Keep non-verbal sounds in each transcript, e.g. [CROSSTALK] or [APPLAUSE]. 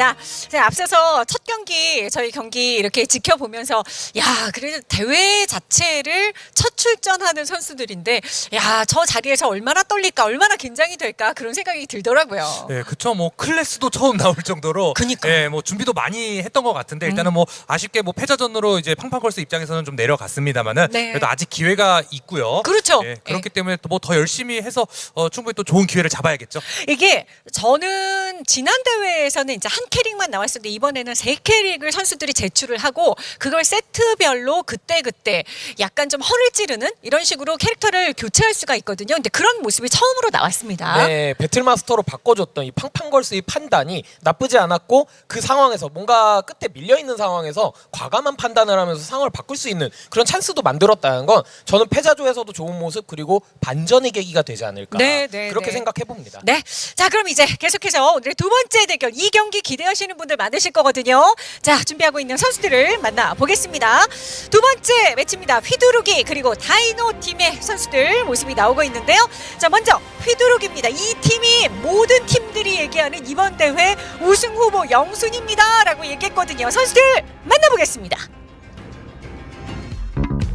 있습니다. 자, 앞서서 첫 경기 저희 경기 이렇게 지켜보면서 야 그래도 대회 자체를 첫 출전하는 선수들인데 야 저 자리에서 얼마나 떨릴까 얼마나 긴장이 될까 그런 생각이 들더라고요. 네, 그쵸. 뭐 클래스도 처음 나올 정도로, 그니까요. 네, 뭐 준비도 많이 했던 것 같은데 일단은 뭐 아쉽게 뭐 패자전으로 이제 팡팡걸스 입장에서는 좀 내려갔습니다만은 네. 그래도 아직 기회가 있고요. 그렇죠. 네, 그렇기 때문에 또뭐더 열심히 해서 어, 충분히 또 좋은 기회를 잡아야겠죠. 이게 저는 지난 대회에서는 이제 한 캐릭만 나왔었는데 이번에는 세 캐릭을 선수들이 제출을 하고 그걸 세트별로 그때 그때 약간 좀 허를 찌르 는 이런 식으로 캐릭터를 교체할 수가 있거든요. 근데 그런 모습이 처음으로 나왔습니다. 네, 배틀마스터로 바꿔줬던 이 팡팡걸스의 판단이 나쁘지 않았고 그 상황에서 뭔가 끝에 밀려 있는 상황에서 과감한 판단을 하면서 상황을 바꿀 수 있는 그런 찬스도 만들었다는 건 저는 패자조에서도 좋은 모습 그리고 반전의 계기가 되지 않을까 네, 네, 그렇게 네. 생각해 봅니다. 네. 자, 그럼 이제 계속해서 오늘의 두 번째 대결 이 경기 기대하시는 분들 많으실 거거든요. 자, 준비하고 있는 선수들을 만나 보겠습니다. 두 번째 매치입니다. 휘두르기 그리고 다이노 팀의 선수들 모습이 나오고 있는데요. 자, 먼저 휘두르기입니다. 이 팀이 모든 팀들이 얘기하는 이번 대회 우승 후보 영순입니다라고 얘기했거든요. 선수들 만나보겠습니다.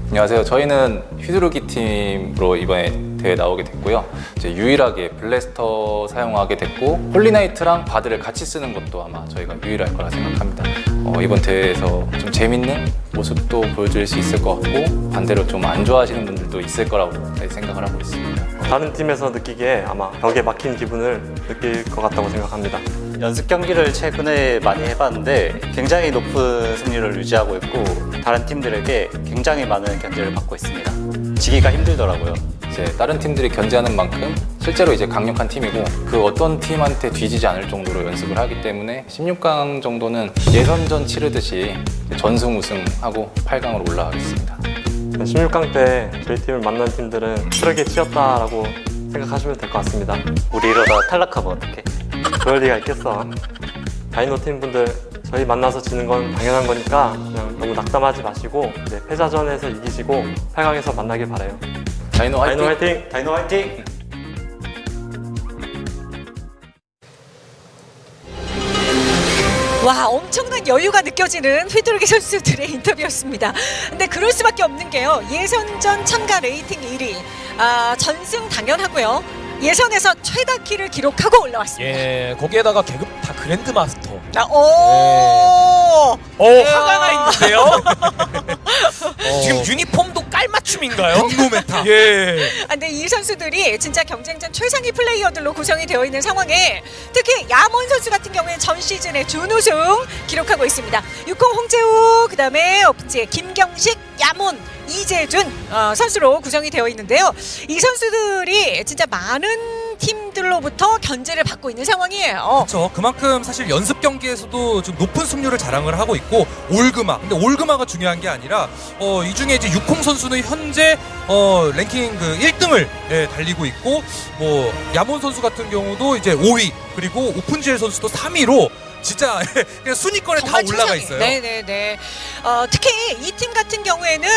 안녕하세요. 저희는 휘두르기 팀으로 이번에 대회 나오게 됐고요. 이제 유일하게 블래스터 사용하게 됐고 홀리나이트랑 바드를 같이 쓰는 것도 아마 저희가 유일할 거라 생각합니다. 어, 이번 대회에서 좀 재밌는 모습도 보여줄 수 있을 것 같고 반대로 좀 안 좋아하시는 분들도 있을 거라고 생각을 하고 있습니다. 다른 팀에서 느끼기에 아마 벽에 막힌 기분을 느낄 것 같다고 생각합니다. 연습 경기를 최근에 많이 해봤는데 굉장히 높은 승률을 유지하고 있고 다른 팀들에게 굉장히 많은 견제를 받고 있습니다. 지기가 힘들더라고요. 이제 다른 팀들이 견제하는 만큼 실제로 이제 강력한 팀이고 그 어떤 팀한테 뒤지지 않을 정도로 연습을 하기 때문에 16강 정도는 예선전 치르듯이 전승 우승하고 8강으로 올라가겠습니다. 16강 때 저희 팀을 만난 팀들은 트럭에 치였다라고 생각하시면 될 것 같습니다. 우리 이러다 탈락하면 어떡해? 그럴 리가 있겠어. 다이노 팀 분들 저희 만나서 지는 건 당연한 거니까 그냥 너무 낙담하지 마시고 이제 패자전에서 이기시고 8강에서 만나길 바라요. 다이노 화이팅! 다이노 화이팅! 다이노 화이팅! 와 엄청난 여유가 느껴지는 휘두르기 선수들의 인터뷰였습니다. 근데 그럴 수밖에 없는 게요. 예선전 참가 레이팅 1위, 아, 전승 당연하고요. 예선에서 최다 킬을 기록하고 올라왔습니다. 예, 거기에다가 계급 다 그랜드 마스터. 아, 오, 어, 이야. 화가 나 있는데요. [LAUGHS] 어. 지금 유니폼도 깔맞춤인가요? 격노 메타. 예. 아, 근데 이 선수들이 진짜 경쟁전 최상위 플레이어들로 구성이 되어 있는 상황에 특히 야몬 선수 같은 경우에 전 시즌에 준우승 기록하고 있습니다. 육공 홍재우, 그 다음에 업체 김경식, 야몬, 이재준 어, 선수로 구성이 되어 있는데요. 이 선수들이 진짜 많은 팀들로부터 견제를 받고 있는 상황이에요. 그렇죠. 그만큼 사실 연습 경기에서도 좀 높은 승률을 자랑을 하고 있고 올그마. 근데 올그마가 중요한 게 아니라 어, 이 중에 이제 육콩 선수는 현재 어, 랭킹 그 1등을 예, 달리고 있고 뭐 야몬 선수 같은 경우도 이제 5위 그리고 오픈지엘 선수도 3위로 진짜 [LAUGHS] 그냥 순위권에 다 올라가 최상위. 있어요. 네네네. 어, 특히 이 팀 같은 경우에는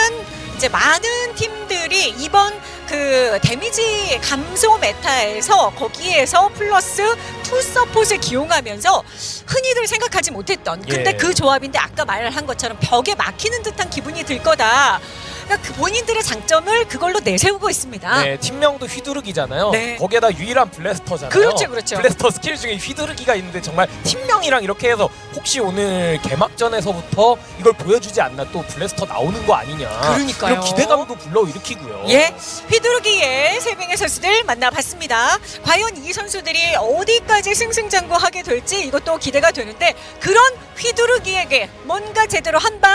이제 많은 팀들이 이번 그 데미지 감소 메타에서 거기에서 플러스 two 서폿을 기용하면서 흔히들 생각하지 못했던 근데 예. 그 조합인데 아까 말한 것처럼 벽에 막히는 듯한 기분이 들 거다. 그러니까 그 본인들의 장점을 그걸로 내세우고 있습니다. 네, 팀명도 휘두르기잖아요. 네. 거기에다 유일한 블래스터잖아요. 그렇죠, 그렇죠. 블래스터 스킬 중에 휘두르기가 있는데 정말 팀명이랑 이렇게 해서 혹시 오늘 개막전에서부터 이걸 보여주지 않나 또 블래스터 나오는 거 아니냐. 그러니까요. 그런 기대감도 불러일으키고요. 예, 휘두르기의 세 명의 선수들 만나봤습니다. 과연 이 선수들이 어디까지 승승장구하게 될지 이것도 기대가 되는데 그런 휘두르기에게 뭔가 제대로 한 방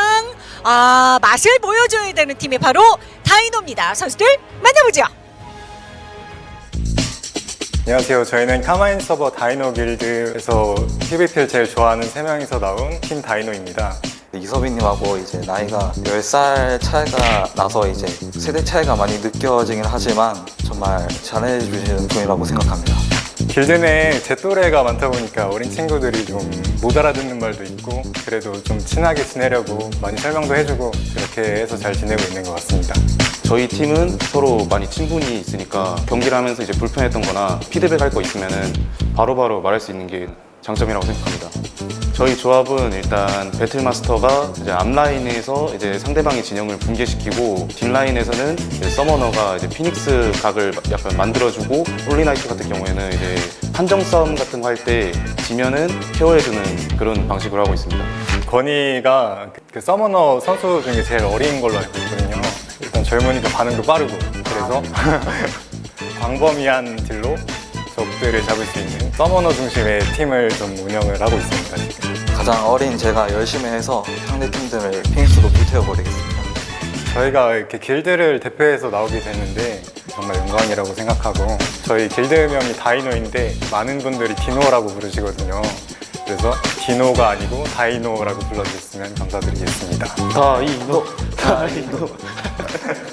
아, 맛을 보여줘야 되는 팀이 바로 다이노입니다. 선수들 만나보죠. 안녕하세요. 저희는 카마인 서버 다이노 길드에서 PVP를 제일 좋아하는 세 명이서 나온 팀 다이노입니다. 이서빈님하고 이제 나이가 10살 차이가 나서 이제 세대 차이가 많이 느껴지긴 하지만 정말 잘해주시는 분이라고 생각합니다. 길드 내에 제 또래가 많다 보니까 어린 친구들이 좀 못 알아듣는 말도 있고 그래도 좀 친하게 지내려고 많이 설명도 해주고 그렇게 해서 잘 지내고 있는 것 같습니다. 저희 팀은 서로 많이 친분이 있으니까 경기를 하면서 이제 불편했던 거나 피드백 할 거 있으면은 바로바로 말할 수 있는 게 장점이라고 생각합니다. 저희 조합은 일단 배틀마스터가 이제 앞라인에서 이제 상대방의 진영을 붕괴시키고 뒷라인에서는 이제 서머너가 이제 피닉스 각을 약간 만들어주고 홀리나이트 같은 경우에는 이제 판정 싸움 같은 거 할 때 지면은 케어해주는 그런 방식으로 하고 있습니다. 건이가 그- 그 서머너 선수 중에 제일 어린 걸로 알고 있거든요. 일단 젊은이도 반응도 빠르고 그래서 [LAUGHS] 광범위한 딜로 적들을 잡을 수 있는 서머너 중심의 팀을 좀 운영을 하고 있습니다. 지금. 가장 어린 제가 열심히 해서 상대 팀들을 피닉스로 불태워버리겠습니다. 저희가 이렇게 길드를 대표해서 나오게 됐는데 정말 영광이라고 생각하고 저희 길드명이 다이노인데 많은 분들이 디노라고 부르시거든요. 그래서 디노가 아니고 다이노라고 불러주셨으면 감사드리겠습니다. 다이노, [LAUGHS] 다이노. [LAUGHS]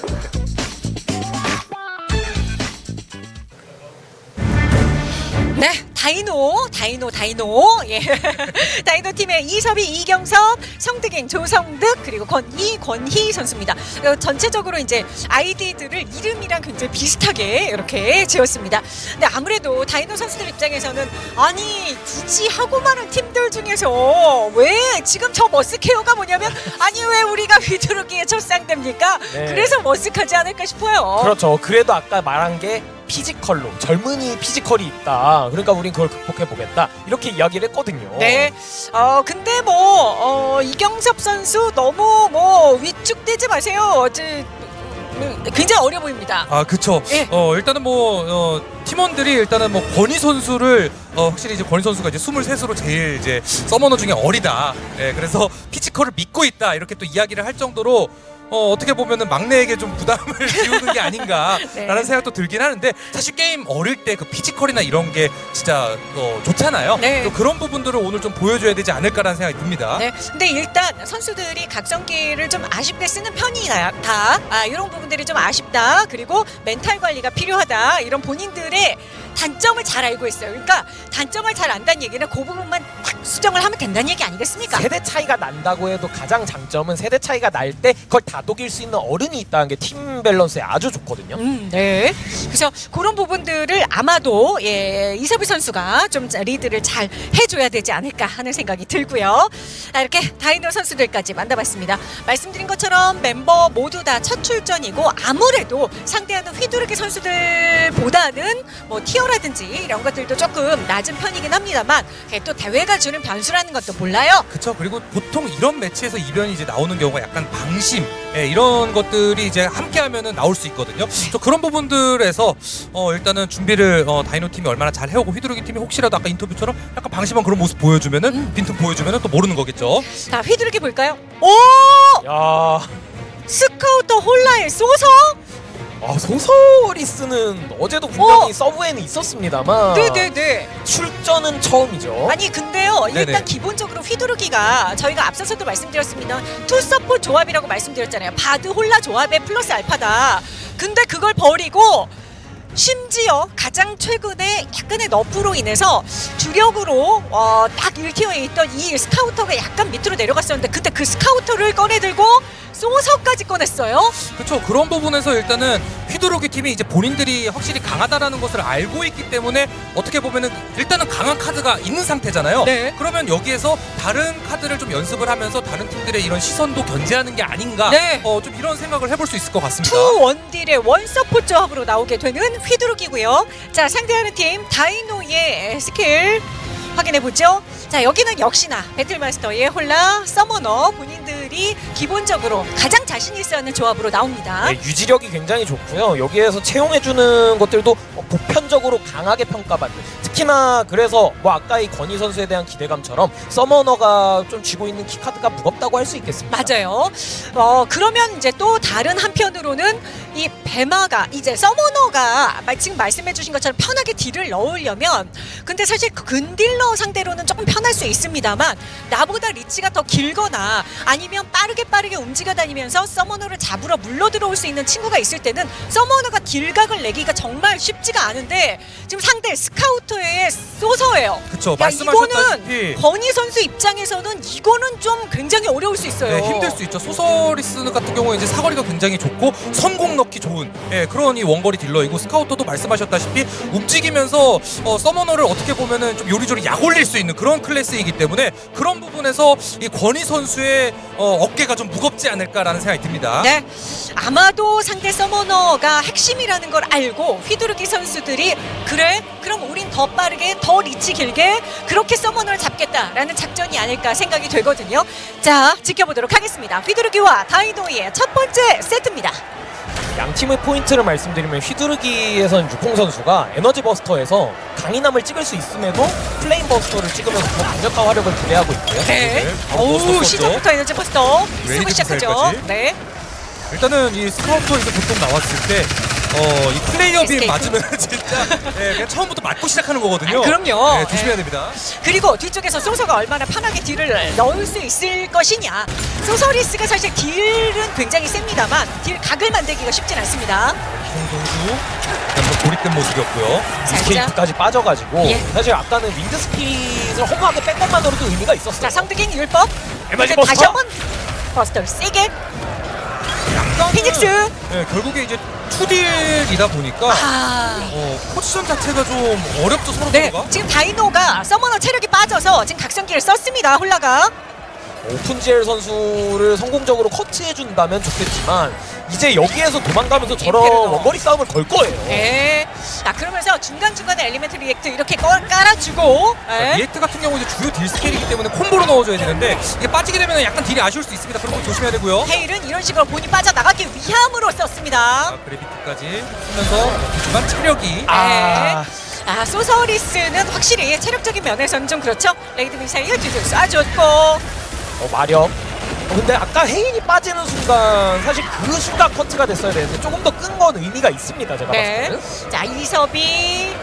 다이노, 다이노, 다이노. 예. [LAUGHS] 다이노 팀의 이섭이, 이경섭, 성득인, 조성득, 그리고 권희, 권희 선수입니다. 어, 전체적으로 이제 아이디들을 이름이랑 굉장히 비슷하게 이렇게 지었습니다. 근데 아무래도 다이노 선수들 입장에서는 아니, 굳이 하고 많은 팀들 중에서 왜 지금 저 머스케어가 뭐냐면 아니, 왜 우리가 휘두르기의 첫 상대입니까? 네. 그래서 머쓱하지 않을까 싶어요. 그렇죠. 그래도 아까 말한 게 피지컬로 젊은이 피지컬이 있다. 그러니까 우린 그걸 극복해 보겠다. 이렇게 이야기를 했거든요. 네. 어 근데 뭐 어, 이경섭 선수 너무 뭐 위축되지 마세요. 저, 음, 굉장히 어려 보입니다. 아 그쵸. 예. 어 일단은 뭐 어, 팀원들이 일단은 뭐 권희 선수를 어, 확실히 이제 권희 선수가 이제 23으로 제일 이제 서머너 중에 어리다. 예, 그래서 피지컬을 믿고 있다 이렇게 또 이야기를 할 정도로. 어, 어떻게 보면은 막내에게 좀 부담을 [LAUGHS] 지우는 게 아닌가라는 네. 생각도 들긴 하는데 사실 게임 어릴 때 그 피지컬이나 이런 게 진짜 어, 좋잖아요. 네. 또 그런 부분들을 오늘 좀 보여줘야 되지 않을까라는 생각이 듭니다. 네. 근데 일단 선수들이 각성기를 좀 아쉽게 쓰는 편이다. 다. 아, 이런 부분들이 좀 아쉽다. 그리고 멘탈 관리가 필요하다. 이런 본인들의 단점을 잘 알고 있어요. 그러니까 단점을 잘 안다는 얘기는 그 부분만 딱 수정을 하면 된다는 얘기 아니겠습니까? 세대 차이가 난다고 해도 가장 장점은 세대 차이가 날 때 그걸 다독일 수 있는 어른이 있다는 게 팀 밸런스에 아주 좋거든요. 음, 네. 그래서 그런 부분들을 아마도 예, 이섭희 선수가 좀 리드를 잘 해줘야 되지 않을까 하는 생각이 들고요. 아, 이렇게 다이노 선수들까지 만나봤습니다. 말씀드린 것처럼 멤버 모두 다 첫 출전이고 아무래도 상대하는 휘두르기 선수들보다는 뭐 티어 라든지 이런 것들도 조금 낮은 편이긴 합니다만 그게 또 대회가 주는 변수라는 것도 몰라요. 그쵸 그리고 보통 이런 매치에서 이변이 이제 나오는 경우가 약간 방심 예, 이런 것들이 이제 함께하면은 나올 수 있거든요. 저 그런 부분들에서 어, 일단은 준비를 어, 다이노 팀이 얼마나 잘 해오고 휘두르기 팀이 혹시라도 아까 인터뷰처럼 약간 방심한 그런 모습 보여주면은 빈틈 보여주면은 또 모르는 거겠죠. 자, 휘두르기 볼까요? 오! 야, 스카우터 홀라의 소서? 아, 소서리스는 어제도 분명히 어. 서브에는 있었습니다만 네네네. 출전은 처음이죠. 아니 근데요 일단 네네. 기본적으로 휘두르기가 저희가 앞서서도 말씀드렸습니다 two 서포 조합이라고 말씀드렸잖아요 바드 홀라 조합의 플러스 알파다 근데 그걸 버리고 심지어 가장 최근에 약간의 nerf로 인해서 주력으로 어, 딱 1 tier에 있던 이 스카우터가 약간 밑으로 내려갔었는데 그때 그 스카우터를 꺼내들고 소서까지 꺼냈어요 그렇죠. 그런 부분에서 일단은 휘두르기 팀이 이제 본인들이 확실히 강하다라는 것을 알고 있기 때문에 어떻게 보면은 일단은 강한 카드가 있는 상태잖아요. 네. 그러면 여기에서 다른 카드를 좀 연습을 하면서 다른 팀들의 이런 시선도 견제하는 게 아닌가. 네. 어, 좀 이런 생각을 해볼 수 있을 것 같습니다. two 원딜의 one support 조합으로 나오게 되는 휘두르기고요. 자 상대하는 팀 다이노의 스킬 확인해 보죠. 자 여기는 역시나 배틀마스터의 홀라 서머너 본인들이 기본적으로 가장 자신 있어 하는 조합으로 나옵니다. 네, 유지력이 굉장히 좋고요. 여기에서 채용해주는 것들도 어, 보편적으로 강하게 평가받는. 특히나 그래서 뭐 아까 이 건희 선수에 대한 기대감처럼 서머너가 좀 쥐고 있는 키카드가 무겁다고 할 수 있겠습니다. 맞아요. 어 그러면 이제 또 다른 한편으로는 이 배마가 이제 서머너가 마- 지금 말씀해 주신 것처럼 편하게 딜을 넣으려면 근데 사실 근딜러 상대로는 조금 편할 수 있습니다만 나보다 reach가 더 길거나 아니면 빠르게 빠르게 움직여 다니면서 서머너를 잡으러 물러 들어올 수 있는 친구가 있을 때는 서머너가 딜각을 내기가 정말 쉽지가 않은데 지금 상대 스카우터의 소서예요. 그쵸, 야, 말씀하셨다시피 이거는 건희 선수 입장에서는 이거는 좀 굉장히 어려울 수 있어요. 네, 힘들 수 있죠. 소서리스 같은 경우에 이제 사거리가 굉장히 좋고 선공 넣기 좋은 예, 그런 이 원거리 딜러이고 스카우터도 말씀하셨다시피 움직이면서 어, 서머너를 어떻게 보면은 좀 요리조리 약 올릴 수 있는 그런 클래스이기 때문에 그런 부분에서 이 권희 선수의 어, 어깨가 좀 무겁지 않을까라는 생각이 듭니다. 네, 아마도 상대 서머너가 핵심이라는 걸 알고 휘두르기 선수들이 그래, 그럼 우린 더 빠르게, 더 reach 길게 그렇게 서머너를 잡겠다라는 작전이 아닐까 생각이 되거든요. 자, 지켜보도록 하겠습니다. 휘두르기와 다이노이의 첫 번째 세트입니다. 양 팀의 포인트를 말씀드리면 휘두르기에선 유콩 선수가 energy buster에서 강인함을 찍을 수 있음에도 flame buster를 찍으면서 더 강력한 화력을 기대하고 있고요. 네, 오 넣었었죠. 시작부터 energy buster 쓰고 시작하죠. 네, 일단은 이 스카우터 이제 보통 나왔을 때 어, 이 flare beam. 맞으면 [LAUGHS] 진짜 예, 그냥 처음부터 맞고 시작하는 거거든요. 아, 그럼요. 네, 조심해야 예. 됩니다. 그리고 뒤쪽에서 소서가 얼마나 편하게 딜을 넣을 수 있을 것이냐. 소서리스가 사실 딜은 굉장히 셉니다만 딜 각을 만들기가 쉽진 않습니다. 송 선수 한번 고립된 모습이었고요. 살짝. escape까지 빠져가지고 예. 사실 아까는 윈드 스피릿을 허무하게 뺀 것만으로도 의미가 있었어요. 자, 성득인 율법. 이제 다시? 한번 버스터를 세게. 피닉스. 네, 결국에 이제 투딜이다 보니까 아. 어, 포지션 자체가 좀 어렵죠 서로 네, 서로가. 지금 다이노가 서머너 체력이 빠져서 지금 각성기를 썼습니다. 홀라가. 오픈젤 선수를 성공적으로 커트해준다면 좋겠지만 이제 여기에서 도망가면서 저런 임페르노. 원거리 싸움을 걸 거예요. 네. 자, 그러면서 중간중간에 elemental react 이렇게 꺼- 깔아주고. 네. react 같은 경우 이제 주요 딜 스킬이기 때문에 콤보로 넣어줘야 되는데 이게 빠지게 되면 약간 딜이 아쉬울 수 있습니다. 그런 거 조심해야 되고요. 해일은 이런 식으로 본인 빠져나가기 위함으로 썼습니다. 아, gravity까지 쓰면서 하지만 체력이 아. 아 소서리스는 확실히 체력적인 면에서는 좀 그렇죠. raid missile 뒤쪽 쏴줬고 어, 마력. 어, 근데 아까 해일이 빠지는 순간 사실 그 순간 커트가 됐어야 되는데 조금 더 끈 건 의미가 있습니다. 제가 네. 봤을 때는. 자 이섭이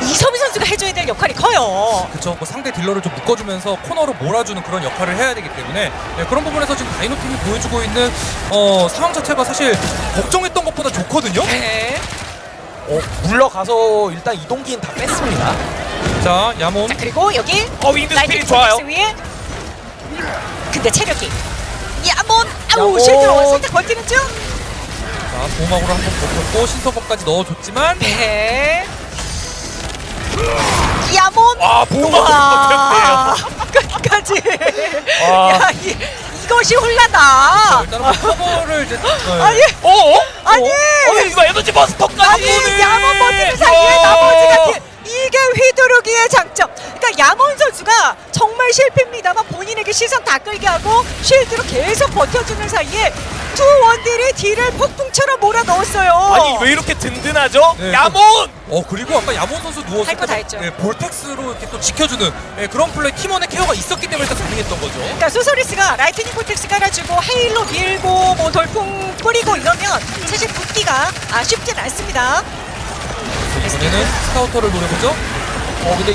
이섭이 선수가 해줘야 될 역할이 커요. 그쵸 뭐 상대 딜러를 좀 묶어주면서 코너로 몰아주는 그런 역할을 해야 되기 때문에 네, 그런 부분에서 지금 다이노 팀이 보여주고 있는 어, 상황 자체가 사실 걱정했던 것보다 좋거든요. 네. 어, 물러가서 일단 이동기는 다 뺐습니다. 자 야몬 자 그리고 여기 어, 윈드 스피릿 좋아요. 위에 근데 체력이 야몬 아우 야몬. 실드로 살짝 건지는 중. 자 보호막으로 한번 버텼고 신서버까지 넣어줬지만 네. 야몬 와, 보호막으로 와 [LAUGHS] 끝까지 와. 야 이, 이것이 홀라다 일단은 뭐 커버를 이제 네. 아니 어? 어? 아니! 어, 이거 에너지 버스터까지! 아니 야몬 버티는 사이에 나머지가 티- 이게 휘두르기의 장점 그러니까 야몬 선수가 정말 실패입니다만 본인에게 시선 다 끌게 하고 쉴드로 계속 버텨주는 사이에 두 원딜이 딜을 폭풍처럼 몰아 넣었어요 아니 왜 이렇게 든든하죠? 네, 야몬! 어 그리고 아까 야몬 선수 누웠을 할거다 때 했죠. 예, vortex로 이렇게 또 지켜주는 예, 그런 플레이 팀원의 케어가 있었기 때문에 일단 가능했던 거죠. 그러니까 소서리스가 lightning vortex 깔아주고 해일로 밀고 뭐 돌풍 뿌리고 이러면 사실 붙기가 아, 쉽진 않습니다. 이번에는 스카우터를 노려보죠. 어 근데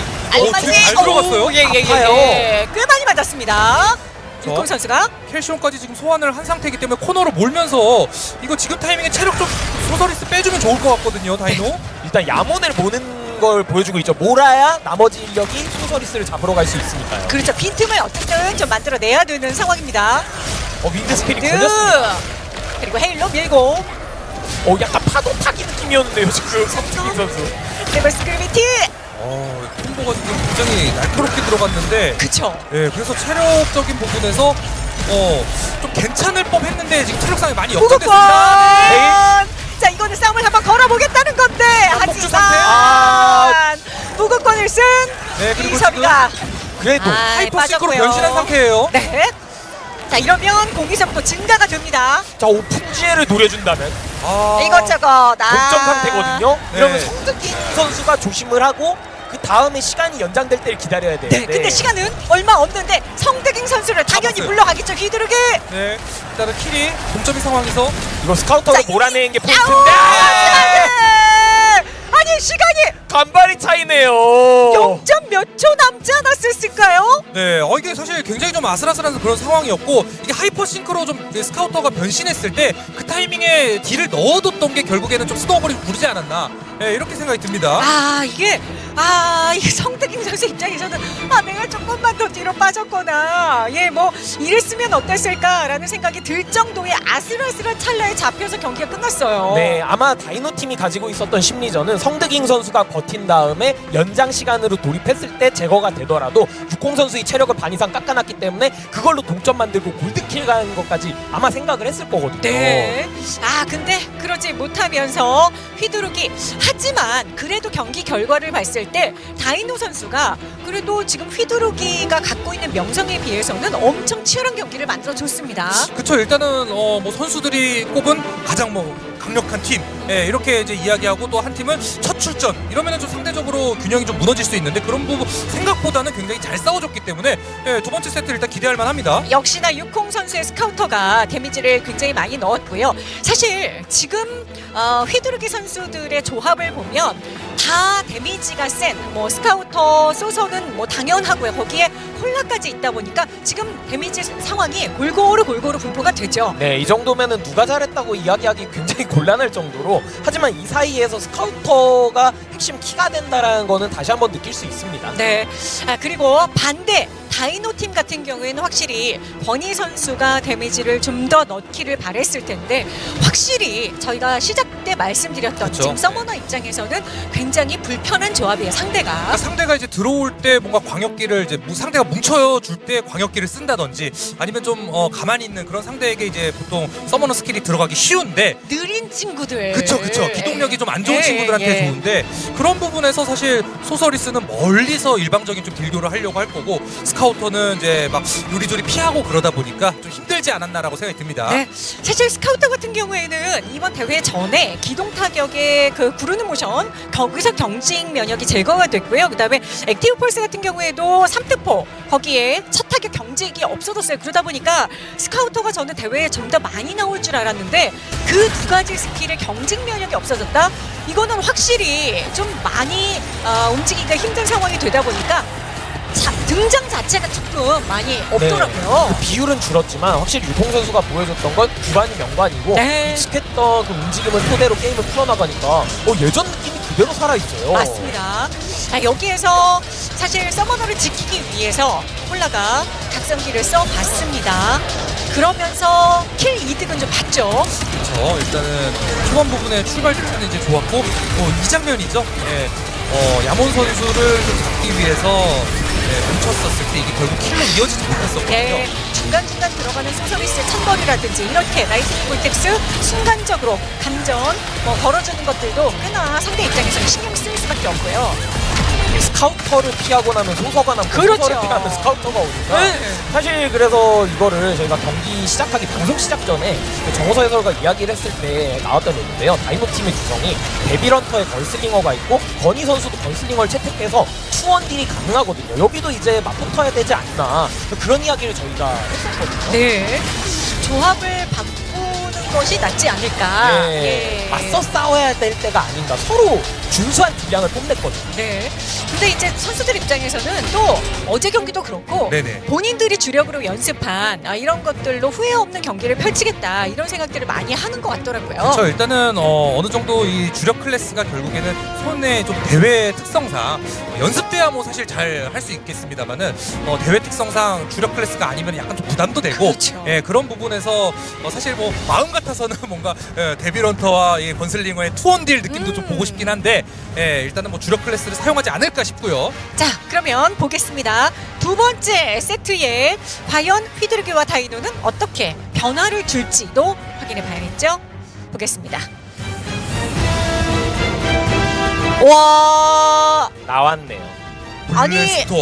딜 잘 들어갔어요. 예, 예, 예, 아파요. 예. 꽤 많이 맞았습니다. 저. 유콩 선수가 켈시온까지 지금 소환을 한 상태이기 때문에 코너로 몰면서 이거 지금 타이밍에 체력 좀 소서리스 빼주면 좋을 것 같거든요 다이노. 일단 야몬을 모는 걸 보여주고 있죠. 몰아야 나머지 인력이 소서리스를 잡으러 갈 수 있으니까요. 그렇죠 빈틈을 어떻게든 좀 만들어내야 되는 상황입니다. 어 wind spirit 드 걸렸습니다. 그리고 해일로 밀고 어 약간 파도 타기 느낌이었는데요 지금 성준인 선수. reverse gravity 어 콤보가 지금 굉장히 날카롭게 들어갔는데 그쵸 예 그래서 체력적인 부분에서 어 좀 괜찮을 법 했는데 지금 체력상이 많이 역전됐습니다. 자 이거는 싸움을 한번 걸어보겠다는 건데. 하지만 네 그리고 이섭이다 그래도 아, 하이퍼싱크로. 변신한 상태예요. 네. 자 이러면 공기섭도 증가가 됩니다. 자 오픈 지혜를 노려준다면 아, 이것저것 아. 독점 상태거든요. 네. 이러면 성득인 선수가 조심을 하고 그 다음에 시간이 연장될 때를 기다려야 돼요. 네, 근데 시간은 얼마 없는데 성대ging 선수를 당연히. 물러가겠죠 휘두르게. 네 일단은 kill이 동점인 상황에서 이거 Scouter를 자, 몰아내는 게 포인트인데. 아! 아니 시간이 간발의 차이네요. 0점 몇 초 남지 않았을까요? 네, 어 이게 사실 굉장히 좀 아슬아슬한 그런 상황이었고 이게 Hyper Sync로 좀 Scouter가 변신했을 때 그 타이밍에 딜을 넣어뒀던 게 결국에는 좀 snowball이 구르지 않았나 네, 이렇게 생각이 듭니다. 아 이게 아 이게 성득임 선수 입장에서는 아 내가 조금만 더 뒤로 빠졌거나 예 뭐 이랬으면 어땠을까라는 생각이 들 정도의 아슬아슬한 찰나에 잡혀서 경기가 끝났어요. 네, 아마 다이노 팀이 가지고 있었던 심리전은 성득잉 선수가 버틴 다음에 연장 시간으로 돌입했을 때 제거가 되더라도 육공 선수의 체력을 반 이상 깎아놨기 때문에 그걸로 동점 만들고 골드킬 가는 것까지 아마 생각을 했을 거거든요. 네. 아 근데 그러지 못하면서 휘두르기 하지만 그래도 경기 결과를 봤을 때 다이노 선수가 그래도 지금 휘두르기가 갖고 있는 명성에 비해서는 엄청 치열한 경기를 만들어 줬습니다. 그쵸 일단은 어 뭐 선수들이 꼽은 가장 뭐 강력한 팀 예, 이렇게 이제 이야기하고 또 한 팀은 첫 출전 이러면은 좀 상대적으로 균형이 좀 무너질 수 있는데 그런 부분 생각보다는 굉장히 잘 싸워줬기 때문에 예, 두 번째 세트 일단 기대할 만합니다. 역시나 육콩 선수의 스카우터가 데미지를 굉장히 많이 넣었고요. 사실 지금 어, 휘두르기 선수들의 조합을 보면 다 데미지가 센 뭐 스카우터 소서는 뭐 당연하고요. 거기에 홀나까지 있다 보니까 지금 데미지 상황이 골고루 골고루 분포가 되죠. 네, 이 정도면은 누가 잘했다고 이야기하기 굉장히 곤란할 정도로 하지만 이 사이에서 Scouter가 핵심 키가 된다라는 거는 다시 한번 느낄 수 있습니다. 네. 아, 그리고 반대 다이노 팀 같은 경우에는 확실히 버니 선수가 데미지를 좀 더 넣기를 바랬을 텐데 확실히 저희가 시작 때 말씀드렸던 그쵸. 지금 Summoner 입장에서는 굉장히 불편한 조합이에요 상대가. 그러니까 상대가 이제 들어올 때 뭔가 광역기를 이제 무- 상대가 뭉쳐 줄 때 광역기를 쓴다든지 아니면 좀 어, 가만히 있는 그런 상대에게 이제 보통 Summoner 스킬이 들어가기 쉬운데 느린 친구들. 그쵸 그쵸 기동력이 좀 안 좋은 예, 친구들한테 예. 좋은데 그런 부분에서 사실 Sorceress는 멀리서 일방적인 좀 딜교를 하려고 할 거고 Scouter는 이제 막 요리조리 피하고 그러다 보니까 좀 힘들지 않았나라고 생각이 듭니다. 네, 사실 스카우터 같은 경우에는 이번 대회 전에 기동 타격의 그 구르는 모션 거기서 경직 면역이 제거가 됐고요. 그다음에 Active Pulse 같은 경우에도 3특포 거기에 첫 타격 경직이 없어졌어요. 그러다 보니까 Scouter가 저는 대회에 좀 더 많이 나올 줄 알았는데 그 두 가지 스킬의 경직 면역이 없어졌다. 이거는 확실히 좀 많이 어, 움직이기가 힘든 상황이 되다 보니까 자, 등장 자체가 조금 많이 없더라고요. 그 비율은 줄었지만 확실히 유통 선수가 보여줬던 건 구반이 명반이고 네. 익숙했던 그 움직임을 토대로 게임을 풀어나가니까 어, 예전 느낌이 그대로 살아있어요. 맞습니다. 자, 여기에서 사실 서머너를 지키기 위해서 콜라가 각성기를 써봤습니다. 그러면서 킬 이득은 좀 봤죠. 그렇죠. 일단은 초반 부분에 출발 자체는 이제 좋았고 어, 이 장면이죠. 예. 어, 야몬 선수를 좀 잡기 위해서 예, 뭉쳤었을 때 이게 결국 kill로 이어지지 못했었거든요. 예, 중간중간 들어가는 소서비스의 천벌이라든지 이렇게 Lightning Vortex 순간적으로 감전 뭐 걸어주는 것들도 꽤나 상대 입장에서는 신경 쓰일 수밖에 없고요. Scouter를 피하고 나면 소서가 남고 그렇죠. 소서를 피하면 Scouter가 오니까 네. 사실 그래서 이거를 저희가 경기 시작하기 방송 시작 전에 그 정호서 해설가 이야기를 했을 때 나왔던 얘기인데요 다이노 팀의 구성이 데빌런터에 걸슬링어가 있고 건희 선수도 걸슬링어를 채택해서 투원 딜이 가능하거든요 여기도 이제 맞붙어야 되지 않나 그런 이야기를 저희가 했었거든요 네, 조합을 바꾸는 것이 낫지 않을까. 네, 예. 맞서 싸워야 될 때가 아닌가 서로 준수한 딜량을 뽐냈거든요 네. 근데 이제 선수들 입장에서는 또 어제 경기도 그렇고 네네. 본인들이 주력으로 연습한 아, 이런 것들로 후회 없는 경기를 펼치겠다 이런 생각들을 많이 하는 것 같더라고요. 그렇죠. 일단은 어느 정도 이 주력 클래스가 결국에는 손의 좀 대회 특성상 어, 연습 때야 뭐 사실 잘 할 수 있겠습니다만은 어, 대회 특성상 주력 클래스가 아니면 약간 좀 부담도 되고 그렇죠. 예, 그런 부분에서 어, 사실 뭐 마음 같아서는 [LAUGHS] 뭔가 예, Devil Hunter와 이 Gunslinger의 two 원딜 느낌도 좀 음. 보고 싶긴 한데 예, 일단은 뭐 주력 클래스를 사용하지 않을까 싶고요. 자, 그러면 보겠습니다. 두 번째 세트에 과연 휘두르기와 다이노는 어떻게 변화를 줄지도 확인해 봐야겠죠? 보겠습니다. 와, 나왔네요 아니. Blaster.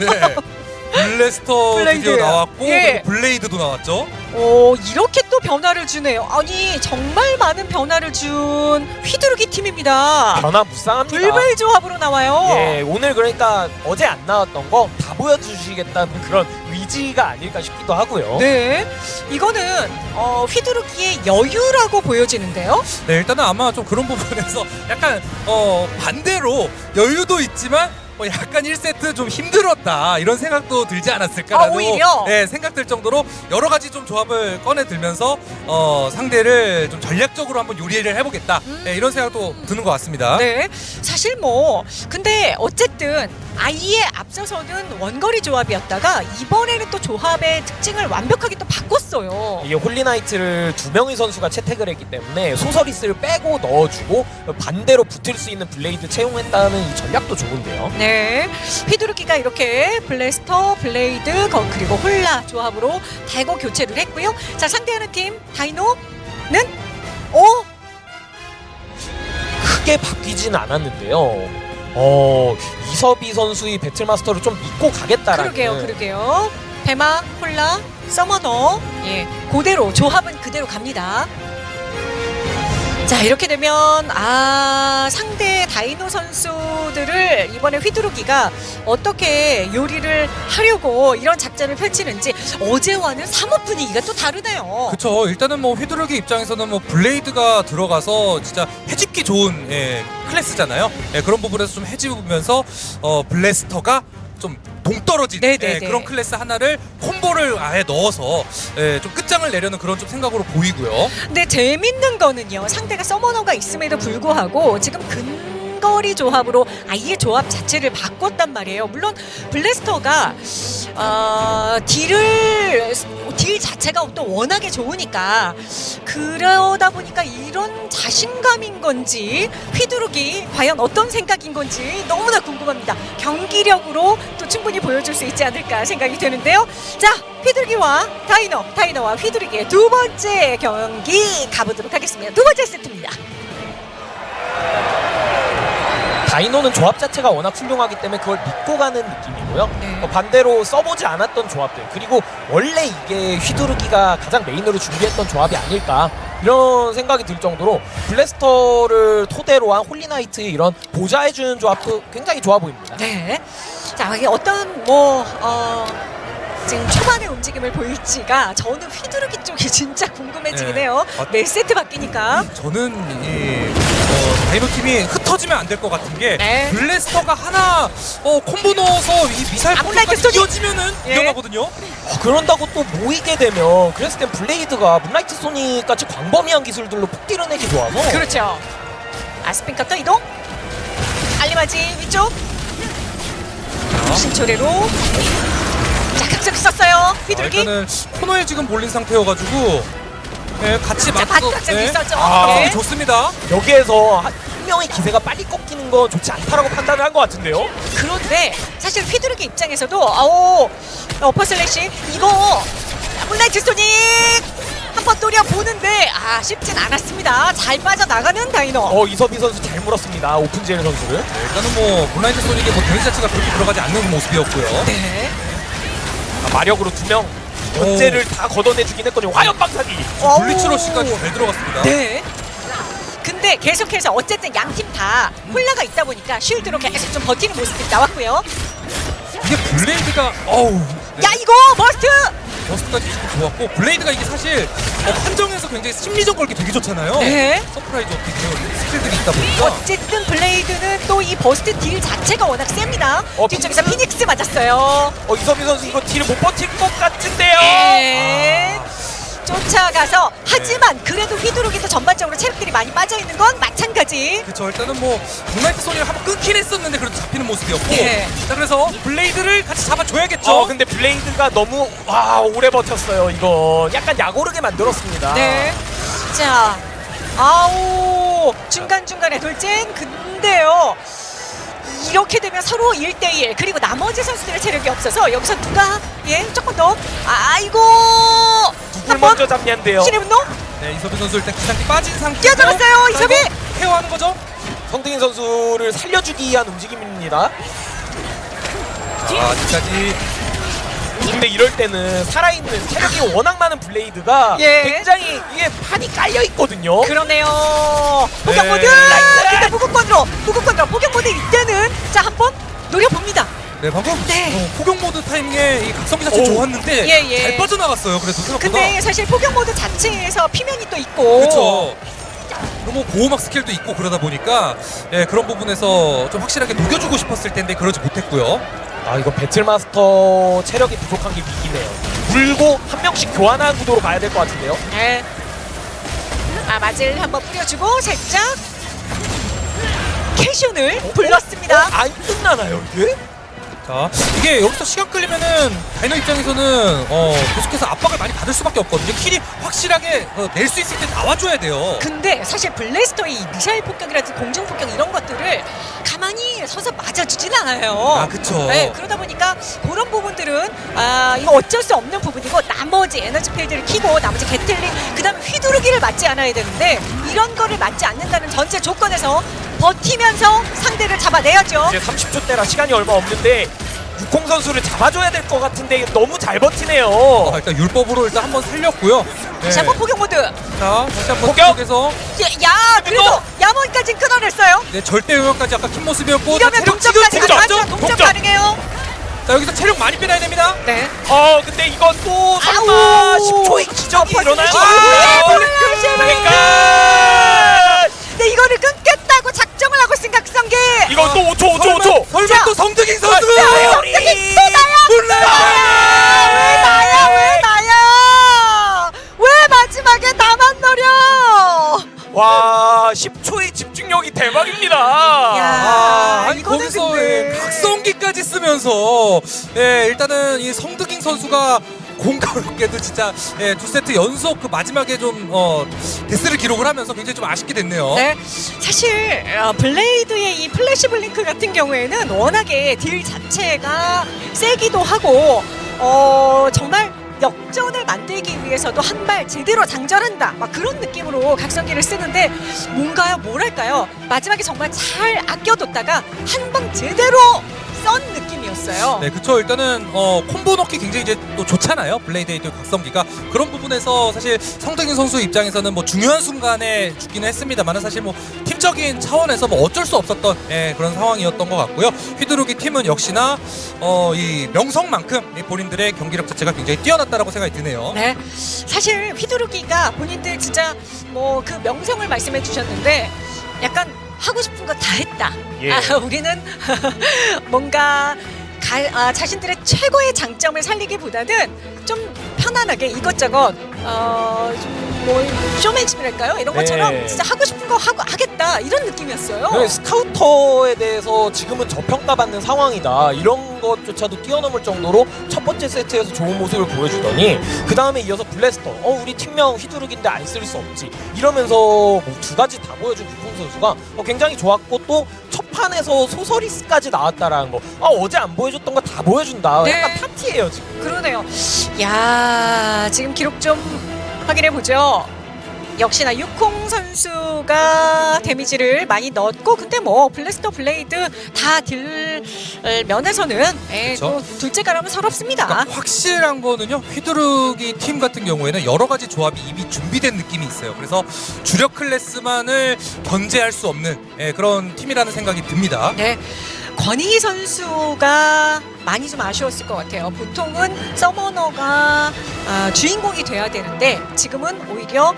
네. [LAUGHS] Blaster Blade. 드디어 나왔고 예. 그리고 Blade도 나왔죠. 오, 이렇게 또 변화를 주네요. 아니, 정말 많은 변화를 준 휘두르기 팀입니다. 변화 무쌍합니다. 블블 조합으로 나와요. 예, 오늘 그러니까 어제 안 나왔던 거 다 보여주시겠다는 그런 의지가 아닐까 싶기도 하고요. 네. 이거는 어, 휘두르기의 여유라고 보여지는데요. 네, 일단은 아마 좀 그런 부분에서 약간 어 반대로 여유도 있지만 어, 약간 1세트 좀 힘들었다 이런 생각도 들지 않았을까라는 아, 오히려? 네, 생각들 정도로 여러 가지 좀 조합을 꺼내 들면서 어, 상대를 좀 전략적으로 한번 요리를 해보겠다 네, 이런 생각도 드는 것 같습니다. 네. 사실 뭐 근데 어쨌든 아예 앞서서는 원거리 조합이었다가 이번에는 또 조합의 특징을 완벽하게 또 바꿨어요. 이게 Holy Knight를 두 명의 선수가 채택을 했기 때문에 Sorceress를 빼고 넣어주고 반대로 붙을 수 있는 Blade 채용했다는 이 전략도 좋은데요. 네. 휘두르기가 이렇게 Blaster, Blade, 거- 그리고 홀나 조합으로 대거 교체를 했고요. 자, 상대하는 팀 다이노는 오, 크게 바뀌진 않았는데요. 어 이섭이 선수의 Battlemaster를 좀 믿고 가겠다라는 그러게요, 그러게요. 배마, 홀라, 서머너, 예, 그대로 조합은 그대로 갑니다. 자 이렇게 되면 아 상대 다이노 선수들을 이번에 휘두르기가 어떻게 요리를 하려고 이런 작전을 펼치는지 어제와는 사뭇 분위기가 또 다르네요. 그쵸 일단은 뭐 휘두르기 입장에서는 뭐 블레이드가 들어가서 진짜 해집기 좋은 예, 클래스잖아요 예, 그런 부분에서 좀 해집으면서 어, Blaster가 좀 동떨어진 네네네. 예, 그런 클래스 하나를 콤보를 아예 넣어서 예, 좀 끝장을 내려는 그런 좀 생각으로 보이고요 근데 재밌는 거는요. 상대가 Summoner가 있음에도 불구하고 지금 근 거리 조합으로 아예 조합 자체를 바꿨단 말이에요. 물론 Blaster가 어, 딜을 딜 자체가 또 워낙에 좋으니까 그러다 보니까 이런 자신감인 건지 휘두르기 과연 어떤 생각인 건지 너무나 궁금합니다. 경기력으로 또 충분히 보여줄 수 있지 않을까 생각이 되는데요. 자, 휘두르기와 다이노, 다이노와 휘두르기의 두 번째 경기 가보도록 하겠습니다. 두 번째 세트입니다. 다이노는 조합 자체가 워낙 훌륭하기 때문에 그걸 믿고 가는 느낌이고요. 네. 어, 반대로 써보지 않았던 조합들 그리고 원래 이게 휘두르기가 가장 메인으로 준비했던 조합이 아닐까 이런 생각이 들 정도로 Blaster를 토대로 한 Holy Knight의 이런 보좌해주는 조합도 굉장히 좋아 보입니다. 네. 자, 이게 어떤 뭐 어, 지금 초반의 움직임을 보일지가 저는 휘두르기 쪽이 [LAUGHS] 진짜 궁금해지긴 네. 해요. 아, 매 세트 바뀌니까. 저는 이 어, 다이노 팀이 흩어지면 안 될 것 같은 게 네. Blaster가 하나 어, 콤보 넣어서 이 미사일 아, 폭격까지 소리. 이어지면은 예. 위험하거든요 어, 그런다고 또 모이게 되면 그랬을 땐 Blade가 Moonlight Sonic 같이 광범위한 기술들로 폭딜 내기 좋아서 그렇죠. 아스핀 카터 이동. 알리바지 위쪽. 신초래로. 자, 각적 썼어요. 아, 휘두르기. 일단은 코너에 지금 몰린 상태여가지고 네, 같이 자, 맞서 바깥쪽이 있었죠. 아, 네. 좋습니다. 여기에서 한, 한 명의 기세가 빨리 꺾이는 건 좋지 않다라고 판단을 한 것 같은데요. 그런데 사실 휘두르기 입장에서도 아오 어퍼 슬래시 이거 문라이트 소닉 한번 노려 보는데 아 쉽진 않았습니다. 잘 빠져나가는 다이노. 어 이섭이 선수 잘 물었습니다. 오픈젤 선수를. 네, 일단은 뭐 블라인드 소닉의 뭐 데미지 자체가 그렇게 들어가지 않는 모습이었고요. 네. 아, 마력으로 두명 견제를 다 걷어내주긴 했거든요. 화염 방사기. 와우. Blitz Rush까지 잘 들어갔습니다. 네. 근데 계속해서 어쨌든 양팀다 홀리가 있다 보니까 쉴드로 계속 좀 버티는 모습들이 나왔고요. 이게 블레이드가 어우 네, 야 이거 burst! burst까지 조금 좋았고 블레이드가 이게 사실 어, 판정에서 굉장히 심리전 걸기 되게 좋잖아요. 네. Surprise Attack 스킬들이 있다 보니까 어쨌든 블레이드는 또 이 burst 딜 자체가 워낙 셉니다. 어, 뒤쪽에서 픽스? 피닉스 맞았어요. 어 이섭이 선수 이거 딜을 못 버틸 것 같은데요. 네. 쫓아가서 하지만 그래도 휘두르기도 전반적으로 체력들이 많이 빠져 있는 건 마찬가지. 그쵸 일단은 뭐 Moonlight Sonic을 한번 끊긴 했었는데 그래도 잡히는 모습이었고 네. 자 그래서 블레이드를 같이 잡아줘야겠죠. 어 근데 블레이드가 너무 와 오래 버텼어요. 이거 약간 약오르게 만들었습니다. 네. 자, 아우 중간 중간에 돌진. 근데요. 이렇게 되면 서로 1대1 그리고 나머지 선수들의 체력이 없어서 여기서 누가 예 조금 더 아이고 누굴 먼저 잡냐인데요. 신의 분노 네 이섭이 선수 일단 기상기 빠진 상태. 뛰어들었어요, 이섭이! 케어하는 거죠. 성득인 선수를 살려주기 위한 움직임입니다. 자 아직까지 근데 이럴 때는 살아있는 체력이 워낙 많은 블레이드가 예. 굉장히 이게 판이 깔려 있거든요. 그러네요. 포격 네. 모드. 근데 무극권으로 무극권으로 포격 모드 이때는 자 한 번 노려봅니다. 네 방금 네. 어, 포격 모드 타이밍에 이 각성기 자체 오. 좋았는데 예, 예. 잘 빠져나갔어요. 그래도 생각보다. 근데 사실 포격 모드 자체에서 피면이 또 있고. 그렇죠. 너무 보호막 스킬도 있고 그러다 보니까 예, 그런 부분에서 좀 확실하게 녹여주고 싶었을 텐데 그러지 못했고요. 아 이거 배틀마스터 체력이 부족한 게 위기네요. 물고 한 명씩 교환하는 구도로 가야 될 것 같은데요. 네. 아 맞을 한번 뿌려주고 살짝 캐션을 불렀습니다. 어, 안 끝나나요 이게? 자 이게 여기서 시간 끌리면은 다이노 입장에서는 어, 계속해서 압박을 많이 받을 수밖에 없거든요. 킬이 확실하게 어, 낼수 있을 때 나와줘야 돼요. 근데 사실 블래스터의 이 미사일 폭격이라든지 공중 폭격 이런 것들을 가만히 서서 맞아주진 않아요. 아 그쵸. 네, 그러다 보니까 그런 부분들은 아 이거 어쩔 수 없는 부분이고 나머지 energy field를 키고 나머지 gatling 그 다음에 휘두르기를 맞지 않아야 되는데 이런 거를 맞지 않는다는 전제 조건에서 버티면서 상대를 잡아내야죠. 이제 30초 때라 시간이 얼마 없는데 육공 선수를 잡아줘야 될 것 같은데 너무 잘 버티네요. 아, 일단 율법으로 일단 한번 살렸고요. 네. 다시 한번 폭격 모드. 야, 자 다시 한번 폭격! 속에서 야 그래도 야몬까지 끊어냈어요. 네, 절대 영역까지 아까 킨 모습이었고 이러면 체력 동점까지 지금 가능하죠. 동점, 동점 동점. 가능해요. 자 여기서 체력 많이 빼놔야 됩니다. 네. 어 근데 이건 또 설마 아우. 10초의 기적이 아, 일어나요? 아, 그러 쓰면서 예, 일단은 이 성득인 선수가 공교롭게도 진짜 예, 두 세트 연속 그 마지막에 좀 어, 데스를 기록을 하면서 굉장히 좀 아쉽게 됐네요. 네, 사실 어, 블레이드의 이 Flash Blink 같은 경우에는 워낙에 딜 자체가 세기도 하고 어, 정말 역전을 만들기 위해서도 한 발 제대로 장전한다. 막 그런 느낌으로 각성기를 쓰는데 뭔가요? 뭐랄까요? 마지막에 정말 잘 아껴뒀다가 한 방 제대로 쏜 느낌이었어요. 네, 그쵸. 일단은 어, 콤보 넣기 굉장히 이제 또 좋잖아요. 블레이드 각성기가 그런 부분에서 사실 성득인 선수 입장에서는 뭐 중요한 순간에 죽기는 했습니다만 사실 뭐 팀적인 차원에서 뭐 어쩔 수 없었던 예, 그런 상황이었던 것 같고요. 휘두르기 팀은 역시나 어, 이 명성만큼 이 본인들의 경기력 자체가 굉장히 뛰어났다라고 생각이 드네요. 네, 사실 휘두르기가 본인들 진짜 뭐 그 명성을 말씀해 주셨는데 약간 하고 싶은 거 다 했다. 예. 아, 우리는 [LAUGHS] 뭔가 가, 아, 자신들의 최고의 장점을 살리기보다는 좀 편안하게 이것저것 어, 좀뭐 쇼맨십이랄까요? 이런 네. 것처럼 진짜 하고 싶은 거 하고 하겠다 이런 느낌이었어요. 네, 스카우터에 대해서 지금은 저평가받는 상황이다 이런 것조차도 뛰어넘을 정도로 첫 번째 세트에서 좋은 모습을 보여주더니 그 다음에 이어서 블래스터 어 우리 팀명 휘두르기인데 안 쓸 수 없지 이러면서 뭐 두 가지 다 보여준 육콩 선수가 어, 굉장히 좋았고 또 첫 판에서 소서리스까지 나왔다라는 거 아, 어제 안 보여줬던 거 다 보여준다 네. 약간 파티예요 지금 그러네요. 야 지금 기록 좀 확인해 보죠. 역시나 육콩 선수가 데미지를 많이 넣었고 근데 뭐 블래스터 블레이드 다 딜 면에서는 예, 그쵸. 또 둘째 가라면 서럽습니다. 그러니까 확실한 거는요 휘두르기 팀 같은 경우에는 여러 가지 조합이 이미 준비된 느낌이 있어요. 그래서 주력 클래스만을 견제할 수 없는 예, 그런 팀이라는 생각이 듭니다. 네. 권희 선수가 많이 좀 아쉬웠을 것 같아요. 보통은 서머너가 아, 주인공이 돼야 되는데 지금은 오히려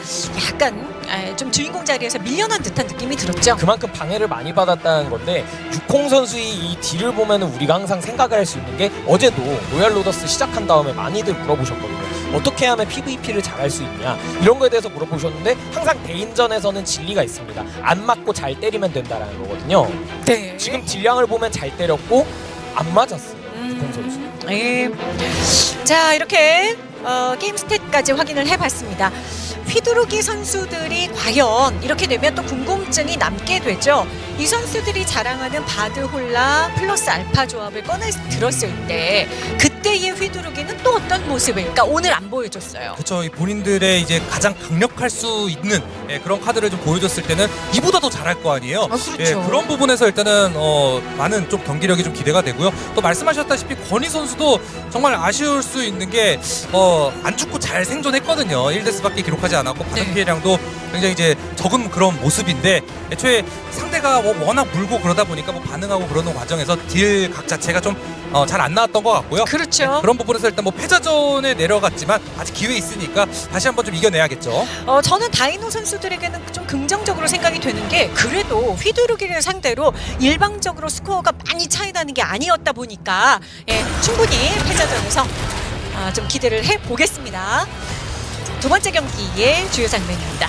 약간 아, 좀 주인공 자리에서 밀려난 듯한 느낌이 들었죠. 그만큼 방해를 많이 받았다는 건데 육콩 선수의 이 딜을 보면은 우리가 항상 생각을 할 수 있는 게 어제도 로얄 로더스 시작한 다음에 많이들 물어보셨거든요. 어떻게 하면 PVP를 잘할 수 있냐 이런 거에 대해서 물어보셨는데 항상 대인전에서는 진리가 있습니다. 안 맞고 잘 때리면 된다라는 거거든요. 네. 지금 딜량을 보면 잘 때렸고 안 맞았어 요. 육콩 선수. 예. 자 이렇게 어, 게임 스탯까지 확인을 해봤습니다. 휘두르기 선수들이 과연 이렇게 되면 또 궁금증이 남게 되죠. 이 선수들이 자랑하는 바드홀라 플러스 알파 조합을 꺼내 들었을 때 그 이때의 휘두르기는 또 어떤 모습일까 오늘 안 보여줬어요. 그렇죠. 이 본인들의 이제 가장 강력할 수 있는 예, 그런 카드를 좀 보여줬을 때는 이보다 더 잘할 거 아니에요. 아, 그렇죠. 예, 그런 부분에서 일단은 어, 많은 좀 경기력이 좀 기대가 되고요. 또 말씀하셨다시피 권희 선수도 정말 아쉬울 수 있는 게 어, 안 죽고 잘 생존했거든요. 1데스밖에 기록하지 않았고 바닥 네. 피해량도 굉장히 이제 적은 그런 모습인데 애초에 상대가 뭐 워낙 물고 그러다 보니까 뭐 반응하고 그러는 과정에서 딜 각 자체가 좀 잘 안 나왔던 것 같고요. 그렇죠. 그런 부분에서 일단 뭐 패자전에 내려갔지만 아직 기회 있으니까 다시 한번 좀 이겨내야겠죠. 어, 저는 다이노 선수들에게는 좀 긍정적으로 생각이 되는 게 그래도 휘두르기를 상대로 일방적으로 스코어가 많이 차이 나는 게 아니었다 보니까 예, 충분히 패자전에서 아, 좀 기대를 해 보겠습니다. 두 번째 경기의 주요 장면입니다.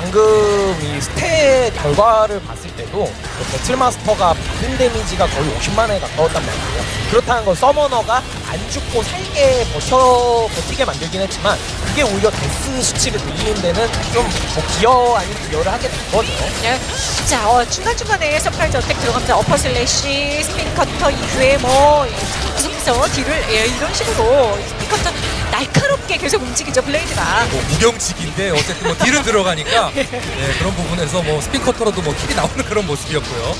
방금 이 스탯 결과를 봤을 때도 그 배틀마스터가 받은 데미지가 거의 50만에 가까웠단 말이에요. 그렇다는 건 서머너가 안 죽고 살게 버텨 버티게 만들긴 했지만 그게 오히려 데스 수치를 늘리는 데는 좀뭐 기여 아닌 기여를 하게 된 거죠. 예. 자, 어, 중간중간에 Surprise Attack 들어가면서 Upper Slash, Spin Cutter 이후에 뭐 예, 계속해서 딜을 예, 이런 식으로 Spin Cutter 날카롭게 계속 움직이죠 블레이드가. 뭐 무경직인데 어쨌든 뭐 딜은 들어가니까 [LAUGHS] 네, 그런 부분에서 뭐 Spin Cutter로도 뭐 킬이 나오는 그런 모습이었고요.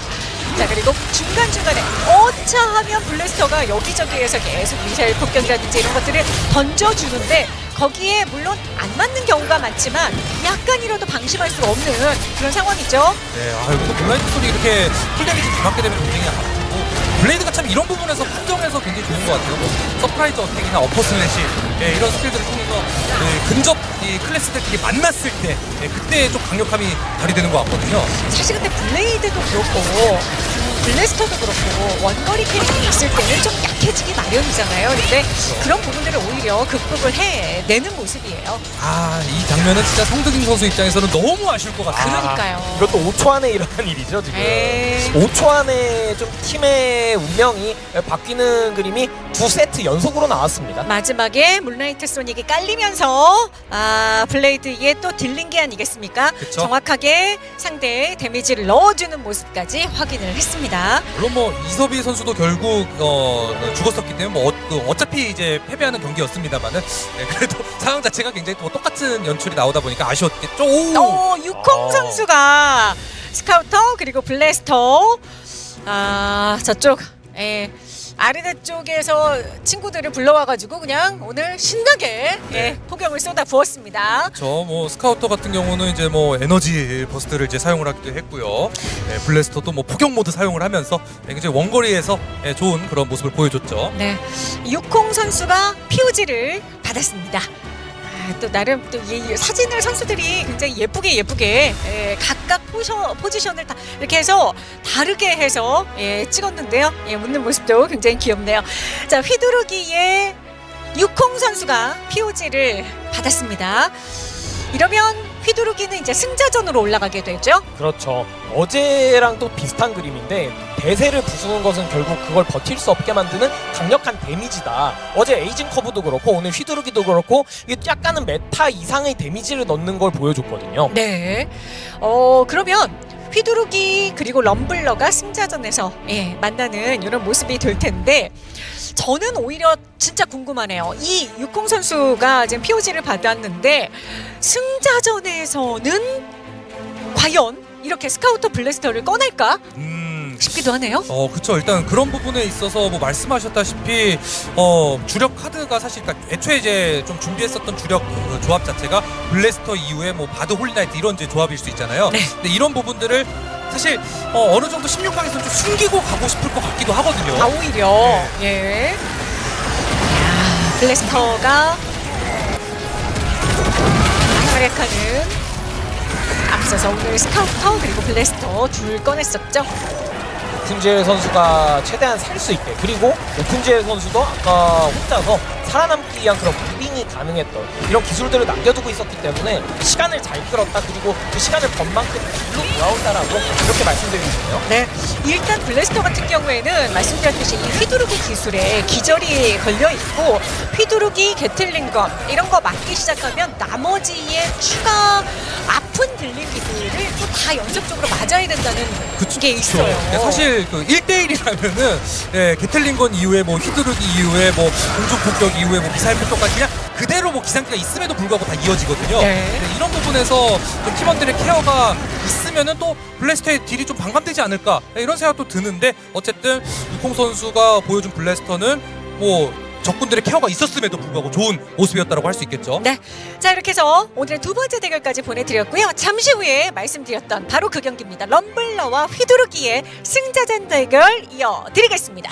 자 그리고 중간중간에 어차하면 blaster가 여기저기에서 계속 미사일 폭격이라든지 이런 것들을 던져주는데 거기에 물론 안 맞는 경우가 많지만 약간이라도 방심할 수 없는 그런 상황이죠. 네, 아 여기서 블라인드 소리 이렇게 full damage 들어가게 되면 굉장히 blade가 참 이런 부분에서 판정해서 굉장히 좋은 것 같아요. 뭐 surprise attack이나 upper slash 예, 이런 스킬들을 통해서 예, 근접 이 클래스들끼리 만났을 때 예, 그때 좀 강력함이 발휘되는 것 같거든요. 사실 근데 블레이드도 그렇고 음, 블래스터도 그렇고 원거리 캐릭이 있을 때는 좀 약해지기 마련이잖아요. 근데 그런 부분들을 오히려 극복을 해내는 모습이에요. 아, 이 장면은 진짜 성득인 선수 입장에서는 너무 아쉬울 것 같아요. 그러니까요. 이것도 5초 안에 [LAUGHS] 일어난 일이죠 지금. 에이. 5초 안에 좀 팀의 운명이 바뀌는 그림이 두 세트 연속으로 나왔습니다. 마지막에 moonlight sonic이 깔리면서 아 blade의 또 딜인 게 아니겠습니까? 그쵸. 정확하게 상대의 damage를 넣어주는 모습까지 확인을 했습니다. 물론 뭐 이서비 선수도 결국 어, 죽었었기 때문에 뭐 어, 차피 이제 패배하는 경기였습니다만은 네, 그래도 [LAUGHS] 상황 자체가 굉장히 또 똑같은 연출이 나오다 보니까 아쉬웠겠죠. 오! 오 육콩 아. 선수가 스카우터 그리고 blaster 아 저쪽 예. 아르네 쪽에서 친구들을 불러와가지고 그냥 오늘 신나게 예, 폭염을 쏟아 부었습니다. 저뭐 스카우터 같은 경우는 이제 뭐 energy burst를 이제 사용을 하기도 했고요. 네, blaster도 뭐 포격 모드 사용을 하면서 굉장히 원거리에서 예, 좋은 그런 모습을 보여줬죠. 네, 육콩 선수가 POG를 받았습니다. 아, 또 나름 또 이 사진을 선수들이 굉장히 예쁘게 예쁘게 예, 각각 포셔, 포지션을 다 이렇게 해서 다르게 해서 예, 찍었는데요. 예, 웃는 모습도 굉장히 귀엽네요. 자, 휘두르기에 육콩 선수가 POG를 받았습니다. 이러면 휘두르기는 이제 승자전으로 올라가게 되죠. 그렇죠. 어제랑 또 비슷한 그림인데 대세를 부수는 것은 결국 그걸 버틸 수 없게 만드는 강력한 damage다. 어제 에이징 커브도 그렇고 오늘 휘두르기도 그렇고 이게 약간은 meta 이상의 damage를 넣는 걸 보여줬거든요. 네. 어 그러면 휘두르기 그리고 럼블러가 승자전에서 예, 만나는 이런 모습이 될 텐데 저는 오히려 진짜 궁금하네요. 이 육콩 선수가 지금 POG를 받았는데 승자전에서는 과연 이렇게 스카우터 블래스터를 꺼낼까 음, 싶기도 하네요. 어, 그쵸. 일단 그런 부분에 있어서 뭐 말씀하셨다시피, 어, 주력 카드가 사실, 그러니까 애초에 이제 좀 준비했었던 주력 그 조합 자체가 blaster 이후에 뭐 bard holy knight 이런 이제 조합일 수 있잖아요. 네. 근데 이런 부분들을 사실 어, 어느 정도 16강에서 좀 숨기고 가고 싶을 것 같기도 하거든요. 아 오히려 예. 야, blaster가 활약하는 앞서서 오늘 스카우터 그리고 blaster 둘 꺼냈었죠. 오픈젤 선수가 최대한 살 수 있게 그리고 오픈젤 선수도 아까 혼자서 살아남기 위한 그런 무빙이 가능했던 이런 기술들을 남겨두고 있었기 때문에 시간을 잘 끌었다 그리고 그 시간을 번 만큼 길로 돌아온다라고 이렇게 말씀드리고 싶네요. 네, 일단 블래스터 같은 경우에는 말씀드렸듯이 이 휘두르기 기술에 기절이 걸려 있고 휘두르기, 게틀링건 이런 거 맞기 시작하면 나머지의 추가 아픈 들림 기술을 또 다 연속적으로 맞아야 된다는 게 있어요. 네, 사실 그 1대1이라면은 예, 게틀링건 이후에 뭐 휘두르기 이후에 뭐 공중 폭격 이후에 뭐 미사일 폭격까지 그냥 그대로 뭐 기상기가 있음에도 불구하고 다 이어지거든요. 네. 네, 이런 부분에서 좀 팀원들의 케어가 있으면은 또 블래스터의 딜이 좀 반감되지 않을까 네, 이런 생각도 드는데 어쨌든 유콩 선수가 보여준 블래스터는 뭐 적군들의 케어가 있었음에도 불구하고 좋은 모습이었다고 할 수 있겠죠. 네. 자, 이렇게 해서 오늘의 두 번째 대결까지 보내드렸고요. 잠시 후에 말씀드렸던 바로 그 경기입니다. 럼블러와 휘두르기의 승자전 대결 이어드리겠습니다.